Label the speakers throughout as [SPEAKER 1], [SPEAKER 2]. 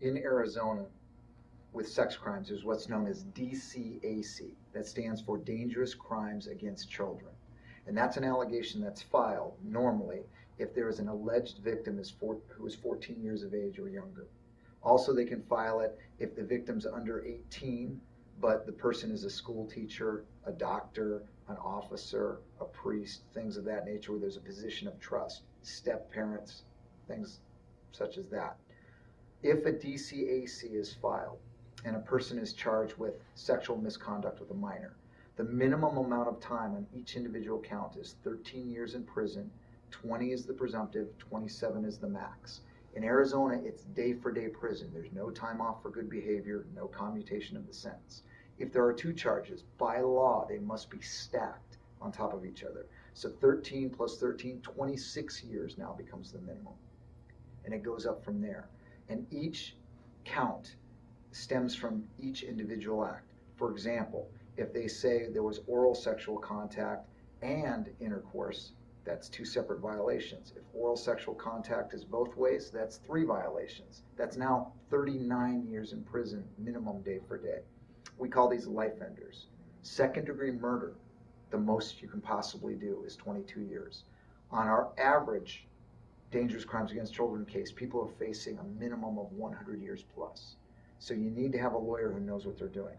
[SPEAKER 1] in Arizona with sex crimes, there's what's known as DCAC. That stands for Dangerous Crimes Against Children. And that's an allegation that's filed normally if there is an alleged victim is four, who is 14 years of age or younger. Also, they can file it if the victim's under 18, but the person is a school teacher, a doctor, an officer, a priest, things of that nature where there's a position of trust, step parents, things such as that. If a DCAC is filed and a person is charged with sexual misconduct with a minor, the minimum amount of time on each individual count is 13 years in prison, 20 is the presumptive, 27 is the max. In Arizona, it's day for day prison. There's no time off for good behavior, no commutation of the sentence. If there are two charges, by law, they must be stacked on top of each other. So 13 plus 13, 26 years now becomes the minimum. And it goes up from there. And each count stems from each individual act. For example, if they say there was oral sexual contact and intercourse, that's two separate violations. If oral sexual contact is both ways, that's three violations. That's now 39 years in prison, minimum day for day. We call these life enders. Second degree murder, the most you can possibly do is 22 years. On our average dangerous crimes against children case, people are facing a minimum of 100 years plus. So you need to have a lawyer who knows what they're doing.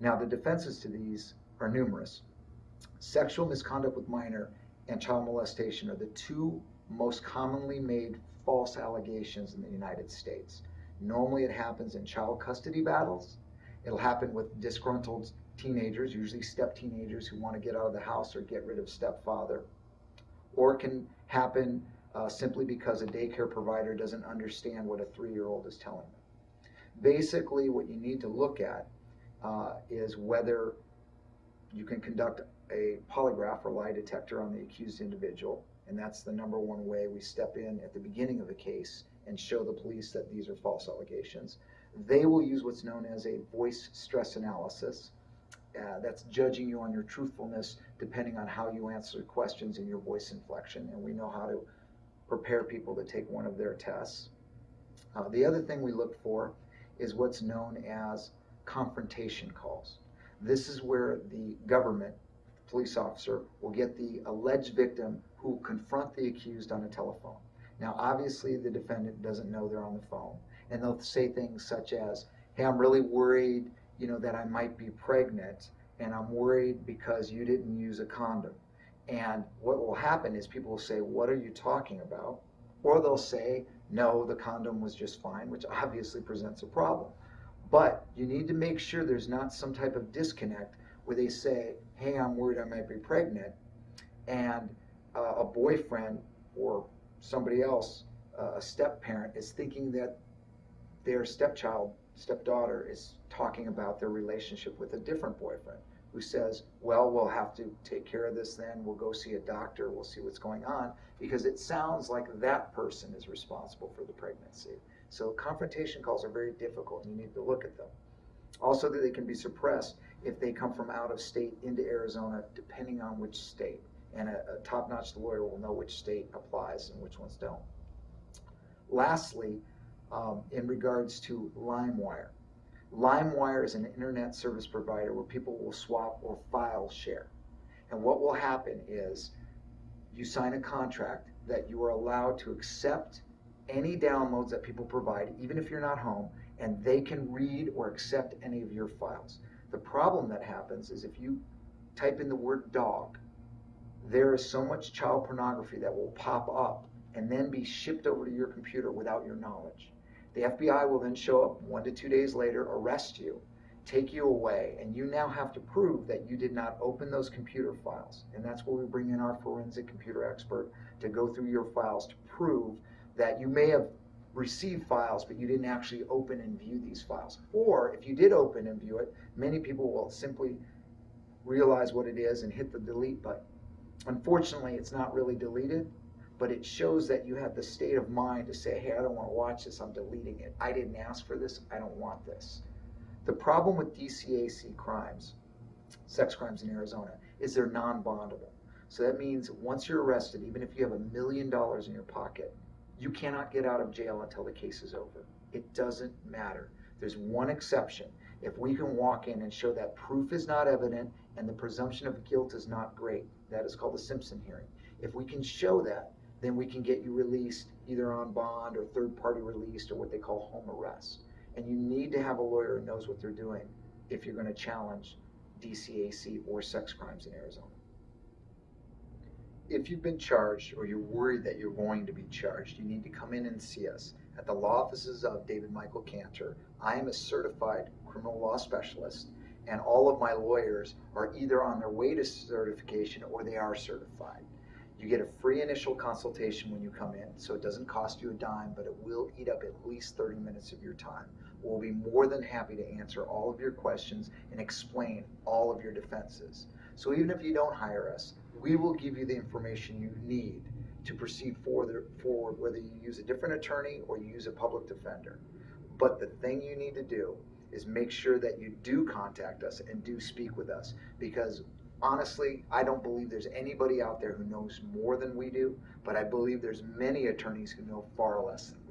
[SPEAKER 1] Now, the defenses to these are numerous. Sexual misconduct with minor and child molestation are the two most commonly made false allegations in the United States. Normally, it happens in child custody battles. It'll happen with disgruntled teenagers, usually step teenagers who want to get out of the house or get rid of stepfather. Or it can happen uh, simply because a daycare provider doesn't understand what a three year old is telling them. Basically, what you need to look at uh, is whether you can conduct a polygraph or lie detector on the accused individual. And that's the number one way we step in at the beginning of a case and show the police that these are false allegations. They will use what's known as a voice stress analysis. Uh, that's judging you on your truthfulness depending on how you answer questions and your voice inflection. And we know how to prepare people to take one of their tests. Uh, the other thing we look for is what's known as confrontation calls. This is where the government, police officer, will get the alleged victim who confront the accused on a telephone. Now, obviously, the defendant doesn't know they're on the phone, and they'll say things such as, "Hey, I'm really worried, you know, that I might be pregnant, and I'm worried because you didn't use a condom." And what will happen is people will say, "What are you talking about?" Or they'll say, "No, the condom was just fine," which obviously presents a problem. But you need to make sure there's not some type of disconnect where they say, hey, I'm worried I might be pregnant, and uh, a boyfriend or somebody else, uh, a step parent, is thinking that their stepchild, stepdaughter, is talking about their relationship with a different boyfriend who says, well, we'll have to take care of this then. We'll go see a doctor. We'll see what's going on because it sounds like that person is responsible for the pregnancy. So confrontation calls are very difficult and you need to look at them. Also that they can be suppressed if they come from out of state into Arizona, depending on which state. And a, a top-notch lawyer will know which state applies and which ones don't. Lastly, um, in regards to LimeWire. LimeWire is an internet service provider where people will swap or file share. And what will happen is you sign a contract that you are allowed to accept any downloads that people provide, even if you're not home, and they can read or accept any of your files. The problem that happens is if you type in the word dog, there is so much child pornography that will pop up and then be shipped over to your computer without your knowledge. The FBI will then show up one to two days later, arrest you, take you away, and you now have to prove that you did not open those computer files. And that's where we bring in our forensic computer expert to go through your files to prove that you may have received files, but you didn't actually open and view these files. Or if you did open and view it, many people will simply realize what it is and hit the delete button. Unfortunately, it's not really deleted, but it shows that you have the state of mind to say, hey, I don't want to watch this, I'm deleting it. I didn't ask for this, I don't want this. The problem with DCAC crimes, sex crimes in Arizona, is they're non-bondable. So that means once you're arrested, even if you have a million dollars in your pocket, you cannot get out of jail until the case is over. It doesn't matter. There's one exception. If we can walk in and show that proof is not evident and the presumption of guilt is not great, that is called the Simpson hearing. If we can show that, then we can get you released either on bond or third party released or what they call home arrest. And you need to have a lawyer who knows what they're doing if you're going to challenge DCAC or sex crimes in Arizona. If you've been charged or you're worried that you're going to be charged, you need to come in and see us at the law offices of David Michael Cantor. I am a certified criminal law specialist, and all of my lawyers are either on their way to certification or they are certified. You get a free initial consultation when you come in, so it doesn't cost you a dime, but it will eat up at least 30 minutes of your time. We'll be more than happy to answer all of your questions and explain all of your defenses. So even if you don't hire us, we will give you the information you need to proceed forward, forward whether you use a different attorney or you use a public defender. But the thing you need to do is make sure that you do contact us and do speak with us because honestly, I don't believe there's anybody out there who knows more than we do, but I believe there's many attorneys who know far less than